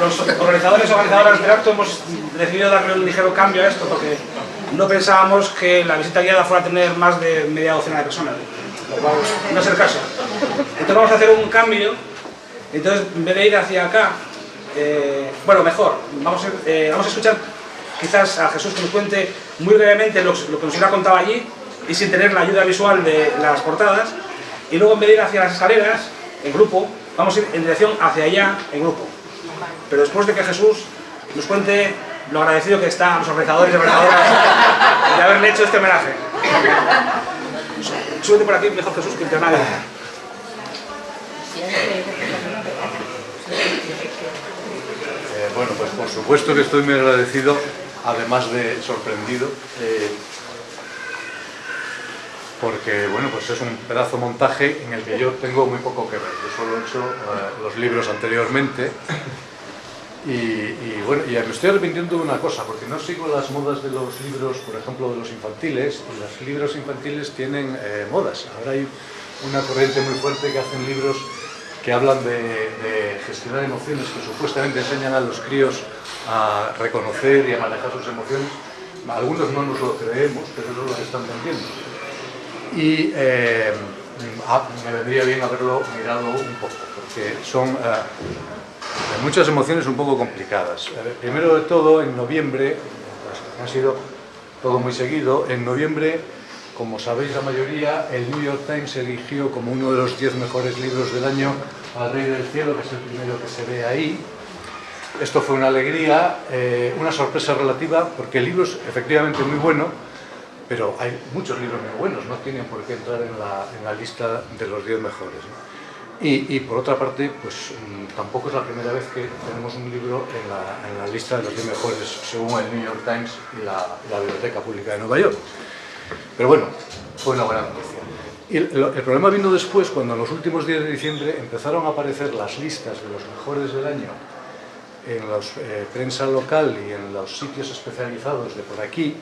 los, organizadores y organizadoras del acto hemos decidido darle un ligero cambio a esto porque no pensábamos que la visita guiada fuera a tener más de media docena de personas. no es el caso. Entonces vamos a hacer un cambio. Entonces, en vez de ir hacia acá, eh, bueno, mejor, vamos a, eh, vamos a escuchar quizás a Jesús que nos cuente muy brevemente lo, lo que nos hubiera contado allí y sin tener la ayuda visual de las portadas. Y luego en vez de ir hacia las escaleras, en grupo, vamos a ir en dirección hacia allá, en grupo. Pero después de que Jesús nos cuente lo agradecido que está a los organizadores y organizadoras de haberle hecho este homenaje. Súbete por aquí, mejor Jesús, que nadie. Eh, bueno, pues por supuesto que estoy muy agradecido, además de sorprendido, eh, porque bueno, pues es un pedazo montaje en el que yo tengo muy poco que ver. Yo solo he hecho eh, los libros anteriormente y, bueno, y me estoy arrepintiendo de una cosa, porque no sigo las modas de los libros, por ejemplo, de los infantiles, y los libros infantiles tienen eh, modas. Ahora hay una corriente muy fuerte que hacen libros que hablan de, gestionar emociones, que supuestamente enseñan a los críos a reconocer y a manejar sus emociones. Algunos no nos lo creemos, pero eso es lo que están vendiendo. Y eh, ah, me vendría bien haberlo mirado un poco, porque son... Eh, muchas emociones un poco complicadas. Primero de todo, en noviembre, ha sido todo muy seguido, en noviembre, como sabéis la mayoría, el New York Times eligió como uno de los 10 mejores libros del año al Rey del Cielo, que es el primero que se ve ahí. Esto fue una alegría, eh, una sorpresa relativa, porque el libro es efectivamente muy bueno, pero hay muchos libros muy buenos, no tienen por qué entrar en la, en la lista de los 10 mejores. Y, por otra parte, pues mm, tampoco es la primera vez que tenemos un libro en la, lista de los 10 mejores según el New York Times y la, Biblioteca Pública de Nueva York. Pero bueno, fue una buena noticia. Y el, problema vino después, cuando en los últimos días de diciembre empezaron a aparecer las listas de los mejores del año en la eh, prensa local y en los sitios especializados de por aquí,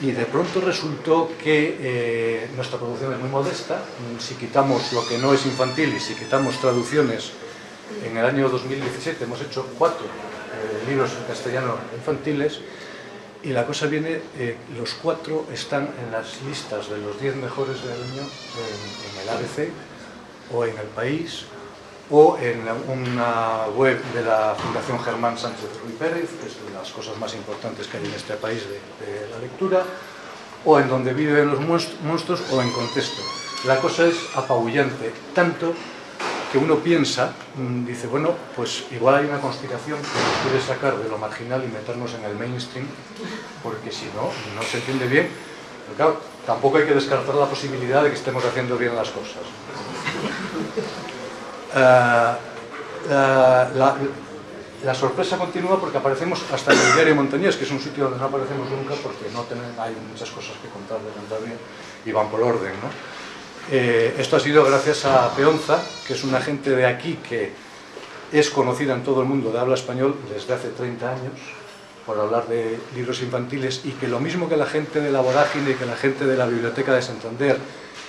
y de pronto resultó que eh, nuestra producción es muy modesta, si quitamos lo que no es infantil y si quitamos traducciones, en el año 2017 hemos hecho cuatro eh, libros en castellano infantiles. Y la cosa viene, eh, los cuatro están en las listas de los diez mejores del año en el ABC o en El País o en una web de la Fundación Germán Sánchez Ruy Pérez, que es de las cosas más importantes que hay en este país de, la lectura, o en donde viven los monstruos o en contexto. La cosa es apabullante, tanto que uno piensa, mm, dice, bueno, pues igual hay una conspiración que nos quiere sacar de lo marginal y meternos en el mainstream, porque si no, no se entiende bien. Pero claro, tampoco hay que descartar la posibilidad de que estemos haciendo bien las cosas. Eh, eh, la, sorpresa continúa porque aparecemos hasta en el diario Montañés, que es un sitio donde no aparecemos nunca porque no hay muchas cosas que contar de Cantabria y van por orden. Eh, esto ha sido gracias a Peonza, que es una gente de aquí que es conocida en todo el mundo de habla español desde hace 30 años, por hablar de libros infantiles, y que lo mismo que la gente de la Vorágine, y que la gente de la Biblioteca de Santander,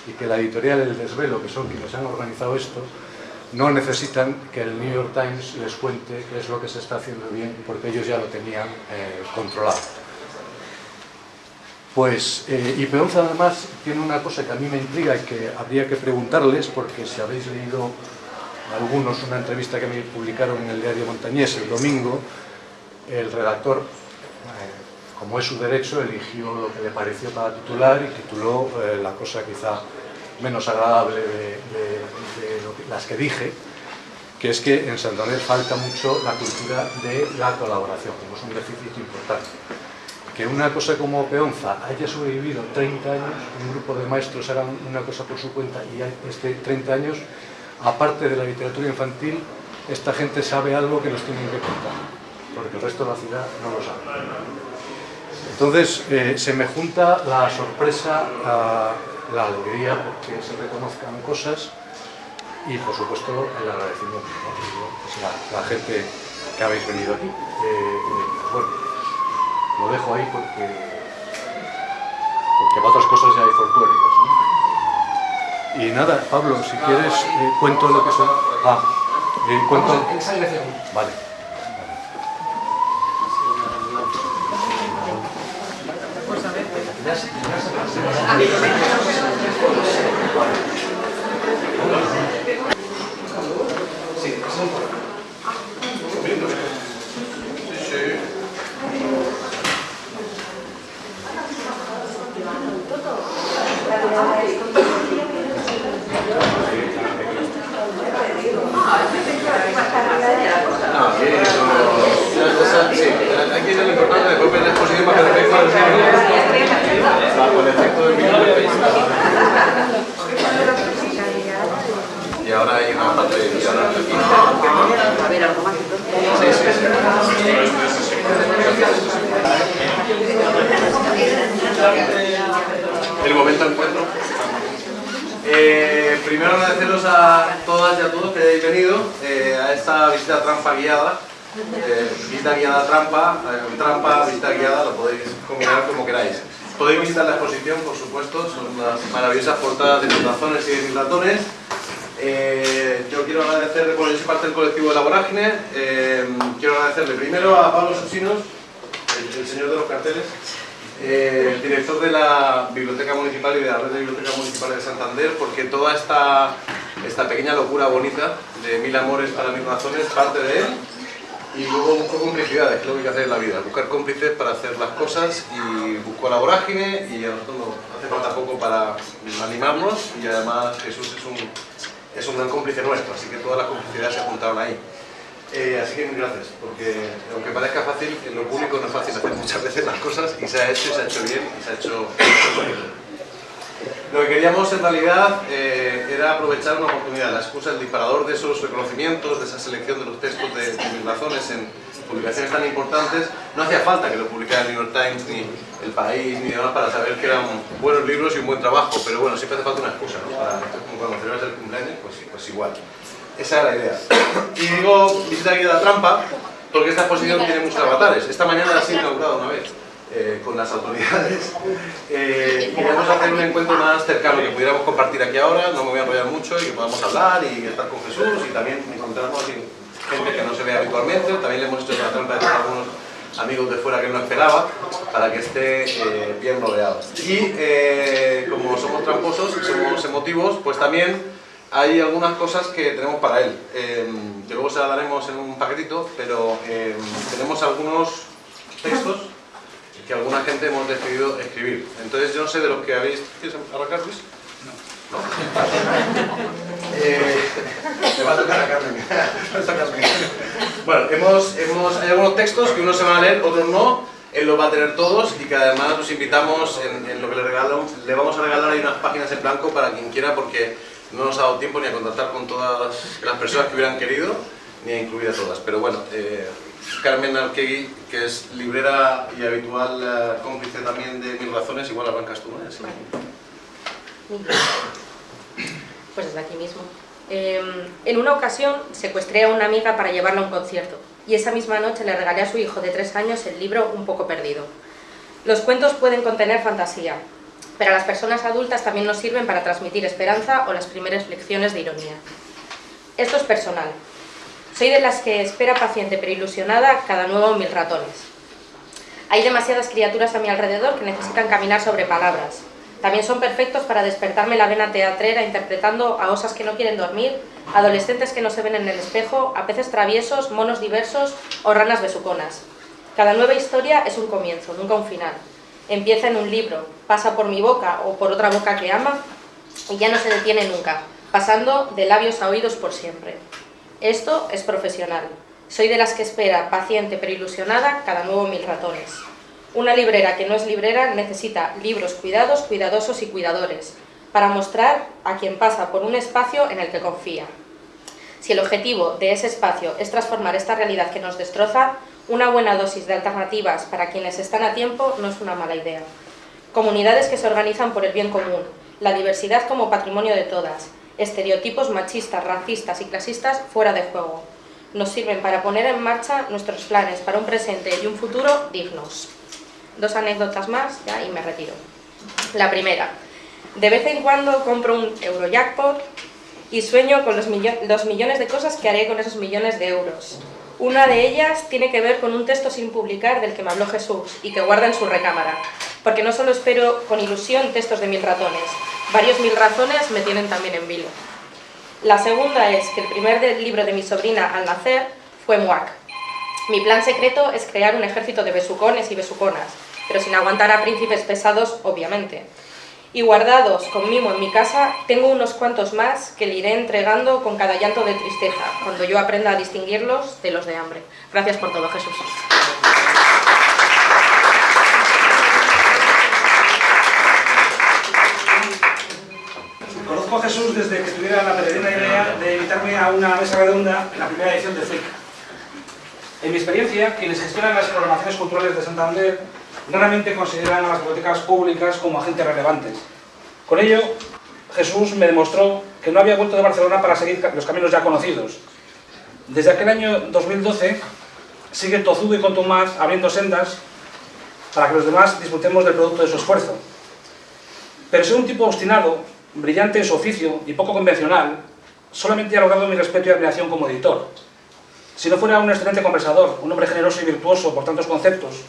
y que la editorial El Desvelo, que son quienes han organizado esto, no necesitan que el New York Times les cuente qué es lo que se está haciendo bien, porque ellos ya lo tenían eh, controlado. Pues, eh, y además tiene una cosa que a mí me intriga y que habría que preguntarles, porque si habéis leído algunos una entrevista que me publicaron en el diario Montañés el domingo, el redactor, eh, como es su derecho, eligió lo que le pareció para titular y tituló la cosa quizá menos agradable de, las que dije, que es que en Santander falta mucho la cultura de la colaboración, tenemos un déficit importante. Que una cosa como Peonza haya sobrevivido 30 años, un grupo de maestros hagan una cosa por su cuenta y este 30 años, aparte de la literatura infantil, esta gente sabe algo que nos tienen que contar, porque el resto de la ciudad no lo sabe. Entonces, eh, se me junta la sorpresa, la alegría porque se reconozcan cosas y, por supuesto, el agradecimiento a la, gente que habéis venido aquí. Eh, eh, bueno, lo dejo ahí porque, porque para otras cosas ya hay folclóricas. Y nada, Pablo, si quieres, cuento lo que son... Ah, esa dirección. Vale. Sí, ese es un poco. No, aquí es lo después ver la exposición para que refleje bajo el efecto del minuto Y ahora hay una parte de visión aquí. A ver, algo más entonces. Sí, sí, sí. El momento de encuentro. Eh, primero agradeceros a todas y venido eh, a esta visita trampa guiada. Eh, visita guiada trampa, eh, trampa, visita guiada, lo podéis combinar como queráis. Podéis visitar la exposición, por supuesto, son unas maravillosas portadas de mis razones y de mis ratones. Eh, yo quiero agradecer, bueno, yo soy parte del colectivo de la Vorágine, eh, quiero agradecerle primero a Pablo Susinos, el, el señor de los carteles, eh, el director de la Biblioteca Municipal y de la Red de Bibliotecas Municipales de Santander, porque toda esta, esta pequeña locura bonita de mil amores para mil razones parte de él. Y luego buscó complicidades, que es lo que hay que hacer en la vida, buscar cómplices para hacer las cosas y buscó la vorágine y a nosotros nos hace falta poco para animarnos y además Jesús es un, es un gran cómplice nuestro, así que todas las complicidades se juntaron ahí. Eh, así que mil gracias, porque aunque parezca fácil, en lo público no es fácil hacer muchas veces las cosas y se ha hecho y se ha hecho bien y se ha hecho, se ha hecho bonito. Lo que queríamos en realidad eh, era aprovechar una oportunidad, la excusa, el disparador de esos reconocimientos, de esa selección de los textos de, de mis razones en publicaciones tan importantes. No hacía falta que lo publicara el New York Times, ni El País, ni demás para saber que eran buenos libros y un buen trabajo, pero bueno, siempre hace falta una excusa, ¿no? Para, como cuando celebras el cumpleaños, pues, pues igual. Esa era la idea. Y digo visita guía de la trampa, porque esta exposición tiene muchos avatares. Esta mañana la he inaugurado una vez. Eh, con las autoridades. Eh, y queremos hacer un encuentro más cercano que pudiéramos compartir aquí ahora, no me voy a enrollar mucho y que podamos hablar y estar con Jesús y también encontrarnos con gente que no se ve habitualmente, también le hemos hecho la trampa de algunos amigos de fuera que no esperaba para que esté eh, bien rodeado. Y eh, como somos tramposos somos emotivos, pues también hay algunas cosas que tenemos para él, eh, que luego se las daremos en un paquetito, pero eh, tenemos algunos textos que alguna gente hemos decidido escribir. Entonces yo no sé de los que habéis... ¿Quieres arrancar, Luis? No. Eh, me va a tocar a Carmen. Bueno, hemos, hemos, hay algunos textos que unos se van a leer, otros no. Él los va a tener todos y que además los invitamos en, en lo que le regalamos. Le vamos a regalar ahí unas páginas en blanco para quien quiera porque no nos ha dado tiempo ni a contactar con todas las, las personas que hubieran querido ni a incluir a todas. Pero bueno, eh, Carmen Arquegui, que es librera y habitual eh, cómplice también de Mil Razones, igual arrancas tú, ¿no? Sí. Pues desde aquí mismo. Eh, en una ocasión secuestré a una amiga para llevarla a un concierto y esa misma noche le regalé a su hijo de tres años el libro Un poco perdido. Los cuentos pueden contener fantasía, pero a las personas adultas también nos sirven para transmitir esperanza o las primeras lecciones de ironía. Esto es personal. Soy de las que espera paciente pero ilusionada cada nuevo mil ratones. Hay demasiadas criaturas a mi alrededor que necesitan caminar sobre palabras, también son perfectos para despertarme la vena teatrera interpretando a osas que no quieren dormir, adolescentes que no se ven en el espejo, a peces traviesos, monos diversos o ranas besuconas. Cada nueva historia es un comienzo, nunca un final. Empieza en un libro, pasa por mi boca o por otra boca que ama y ya no se detiene nunca, pasando de labios a oídos por siempre. Esto es profesional. Soy de las que espera, paciente pero ilusionada, cada nuevo mil ratones. Una librera que no es librera necesita libros cuidados, cuidadosos y cuidadores, para mostrar a quien pasa por un espacio en el que confía. Si el objetivo de ese espacio es transformar esta realidad que nos destroza, una buena dosis de alternativas para quienes están a tiempo no es una mala idea. Comunidades que se organizan por el bien común, la diversidad como patrimonio de todas, estereotipos machistas, racistas y clasistas fuera de juego. Nos sirven para poner en marcha nuestros planes para un presente y un futuro dignos dos anécdotas más y me retiro. La primera, de vez en cuando compro un Eurojackpot y sueño con los, los millones de cosas que haré con esos millones de euros. Una de ellas tiene que ver con un texto sin publicar del que me habló Jesús y que guarda en su recámara, porque no solo espero con ilusión textos de mil ratones, varios mil razones me tienen también en vilo. La segunda es que el primer libro de mi sobrina al nacer fue Muac. Mi plan secreto es crear un ejército de besucones y besuconas, pero sin aguantar a príncipes pesados, obviamente y guardados con mimo en mi casa, tengo unos cuantos más que le iré entregando con cada llanto de tristeza, cuando yo aprenda a distinguirlos de los de hambre. Gracias por todo, Jesús. Conozco a Jesús desde que tuviera la peregrina idea de invitarme a una mesa redonda en la primera edición de FIC. En mi experiencia, quienes gestionan las programaciones culturales de Santander raramente consideran a las bibliotecas públicas como agentes relevantes. Con ello, Jesús me demostró que no había vuelto de Barcelona para seguir los caminos ya conocidos. Desde aquel año 2012 sigue tozudo y contumaz abriendo sendas para que los demás disfrutemos del producto de su esfuerzo. Pero soy un tipo obstinado, brillante en su oficio y poco convencional, solamente ha logrado mi respeto y admiración como editor. Si no fuera un excelente conversador, un hombre generoso y virtuoso por tantos conceptos,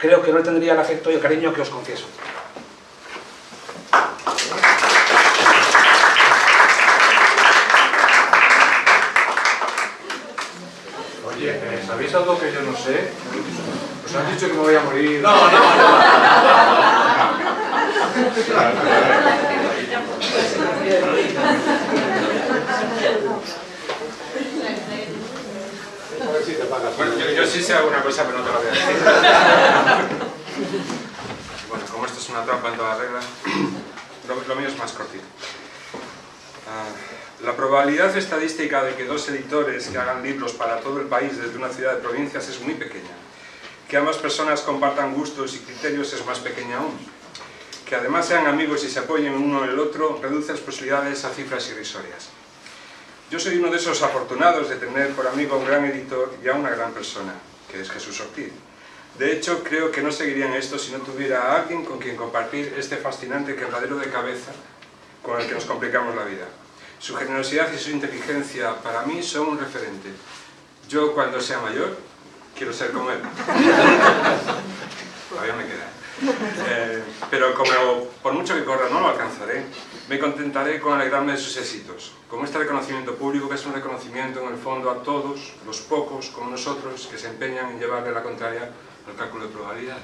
creo que no tendría el afecto y el cariño que os confieso. Oye, ¿sabéis algo que yo no sé? Os han dicho que me voy a morir. No, no, no. Bueno, yo, sí sé alguna cosa, pero no te la voy a decir. bueno, como esto es una trampa en toda regla, lo, mío es más cortito. Ah, la probabilidad estadística de que dos editores que hagan libros para todo el país desde una ciudad de provincias es muy pequeña. Que ambas personas compartan gustos y criterios es más pequeña aún. Que además sean amigos y se apoyen uno en el otro reduce las posibilidades a cifras irrisorias. Yo soy uno de esos afortunados de tener por amigo a un gran editor y a una gran persona, que es Jesús Ortiz. De hecho, creo que no seguirían esto si no tuviera a alguien con quien compartir este fascinante quebradero de cabeza con el que nos complicamos la vida. Su generosidad y su inteligencia para mí son un referente. Yo, cuando sea mayor, quiero ser como él. Todavía me queda. Eh, pero como por mucho que corra no lo alcanzaré, me contentaré con alegrarme de sus éxitos, con este reconocimiento público que es un reconocimiento en el fondo a todos, los pocos como nosotros, que se empeñan en llevarle la contraria al cálculo de probabilidades.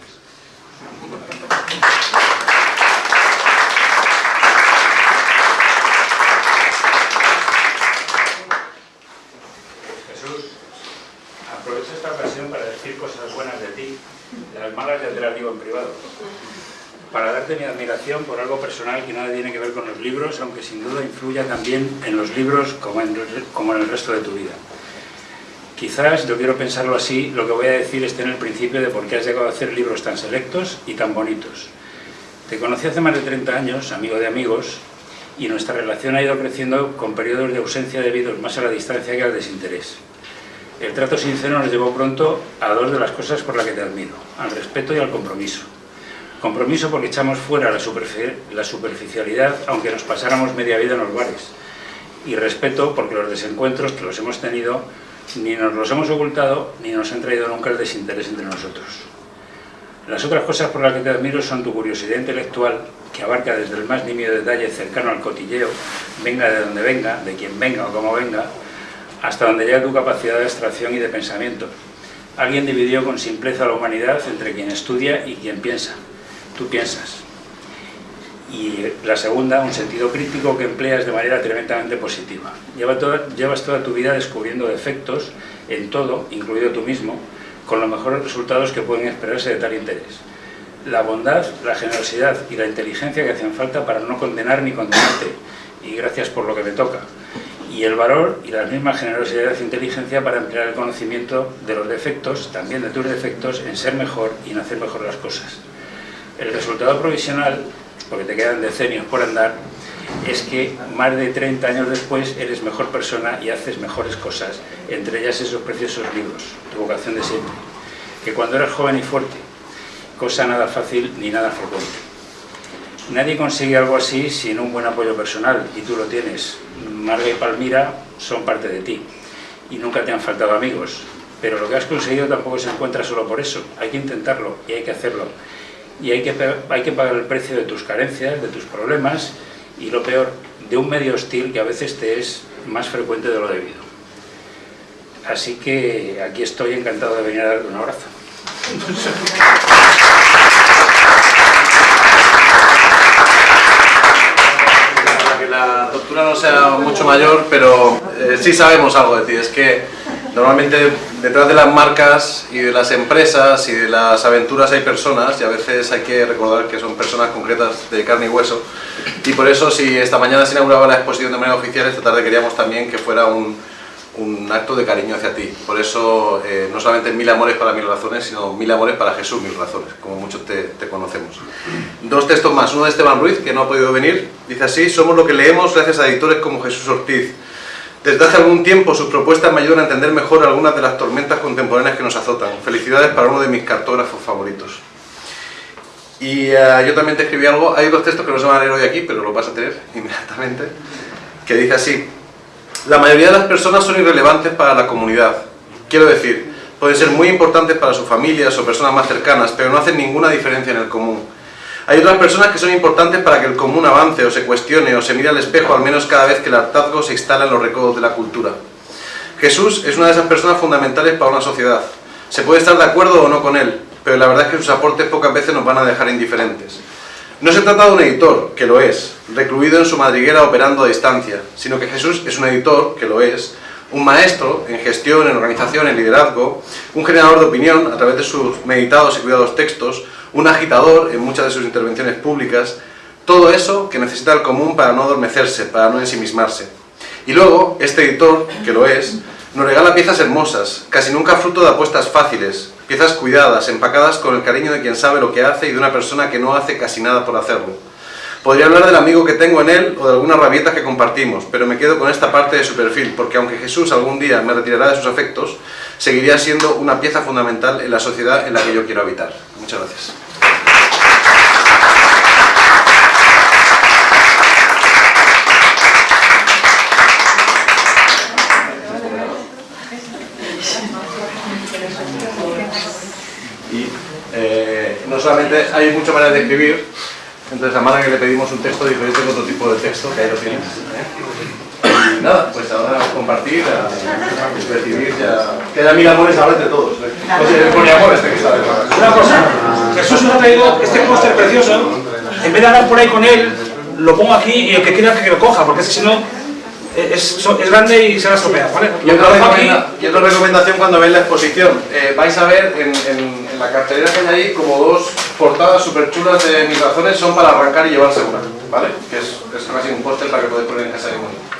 Jesús, aprovecho esta ocasión para decir cosas buenas de ti las malas ya te las digo en privado. Para darte mi admiración por algo personal que nada tiene que ver con los libros, aunque sin duda influya también en los libros como en, el resto de tu vida. Quizás, yo quiero pensarlo así, lo que voy a decir esté en el principio de por qué has llegado a hacer libros tan selectos y tan bonitos. Te conocí hace más de 30 años, amigo de amigos, y nuestra relación ha ido creciendo con periodos de ausencia debidos más a la distancia que al desinterés. El trato sincero nos llevó pronto a dos de las cosas por las que te admiro, al respeto y al compromiso. Compromiso porque echamos fuera la, superficialidad, aunque nos pasáramos media vida en los bares. Y respeto porque los desencuentros que los hemos tenido ni nos los hemos ocultado ni nos han traído nunca el desinterés entre nosotros. Las otras cosas por las que te admiro son tu curiosidad intelectual, que abarca desde el más nimio detalle cercano al cotilleo, venga de donde venga, de quien venga o como venga, hasta donde llega tu capacidad de abstracción y de pensamiento. Alguien dividió con simpleza la humanidad entre quien estudia y quien piensa. Tú piensas. Y la segunda, un sentido crítico que empleas de manera tremendamente positiva. llevas toda tu vida descubriendo defectos en todo, incluido tú mismo, con los mejores resultados que pueden esperarse de tal interés. La bondad, la generosidad y la inteligencia que hacen falta para no condenar ni condenarte, y gracias por lo que me toca y el valor y la misma generosidad e inteligencia para emplear el conocimiento de los defectos, también de tus defectos, en ser mejor y en hacer mejor las cosas. El resultado provisional, porque te quedan decenios por andar, es que más de 30 años después eres mejor persona y haces mejores cosas, entre ellas esos preciosos libros, tu vocación de siempre, que cuando eras joven y fuerte, cosa nada fácil ni nada frecuente. Nadie consigue algo así sin un buen apoyo personal, y tú lo tienes. Marga y Palmira son parte de ti, y nunca te han faltado amigos. Pero lo que has conseguido tampoco se encuentra solo por eso. Hay que intentarlo, y hay que hacerlo. Y hay que, hay que pagar el precio de tus carencias, de tus problemas, y lo peor, de un medio hostil que a veces te es más frecuente de lo debido. Así que aquí estoy encantado de venir a darte un abrazo. Para que la tortura no sea mucho mayor, pero eh, sí sabemos algo de es que normalmente detrás de las marcas y de las empresas y de las aventuras hay personas y a veces hay que recordar que son personas concretas de carne y hueso y por eso si esta mañana se inauguraba la exposición de manera oficial, esta tarde queríamos también que fuera un, un acto de cariño hacia ti. Por eso, eh, no solamente mil amores para mil razones, sino mil amores para Jesús mil razones, como muchos te, te, conocemos. Dos textos más, uno de Esteban Ruiz, que no ha podido venir, dice así, somos lo que leemos gracias a editores como Jesús Ortiz. Desde hace algún tiempo sus propuestas me ayudan a entender mejor algunas de las tormentas contemporáneas que nos azotan. Felicidades para uno de mis cartógrafos favoritos. Y uh, yo también te escribí algo, hay dos textos que no se van a leer hoy aquí, pero lo vas a tener inmediatamente, que dice así, la mayoría de las personas son irrelevantes para la comunidad. Quiero decir, pueden ser muy importantes para sus familias o personas más cercanas, pero no hacen ninguna diferencia en el común. Hay otras personas que son importantes para que el común avance o se cuestione o se mire al espejo al menos cada vez que el hartazgo se instala en los recodos de la cultura. Jesús es una de esas personas fundamentales para una sociedad. Se puede estar de acuerdo o no con él, pero la verdad es que sus aportes pocas veces nos van a dejar indiferentes. No se trata de un editor, que lo es, recluido en su madriguera operando a distancia, sino que Jesús es un editor, que lo es, un maestro en gestión, en organización, en liderazgo, un generador de opinión a través de sus meditados y cuidados textos, un agitador en muchas de sus intervenciones públicas, todo eso que necesita el común para no adormecerse, para no ensimismarse. Y luego, este editor, que lo es, nos regala piezas hermosas, casi nunca fruto de apuestas fáciles, piezas cuidadas, empacadas con el cariño de quien sabe lo que hace y de una persona que no hace casi nada por hacerlo. Podría hablar del amigo que tengo en él o de algunas rabietas que compartimos, pero me quedo con esta parte de su perfil, porque aunque Jesús algún día me retirará de sus afectos, seguiría siendo una pieza fundamental en la sociedad en la que yo quiero habitar. Muchas gracias. Y eh, no solamente hay muchas maneras de escribir, entonces a Mara que le pedimos un texto diferente con otro tipo de texto, que ahí lo tienes. ¿eh? Y nada, pues ahora compartir, a, a recibir, ya... Que haya mil amores ahora entre todos. Oye, pone amor este que está detrás. Una cosa, Jesús nos ha traído este póster precioso, en vez de andar por ahí con él, lo pongo aquí y el que quiera que lo coja, porque es que si no es, es, grande y se va a estropear, ¿vale? Y otra, recomenda, y otra recomendación cuando veáis la exposición, eh, vais a ver en, en, en, la cartelera que hay ahí como dos portadas súper chulas de mis razones son para arrancar y llevarse una, ¿vale? Que es, es casi un póster para que podáis poner en casa de uno.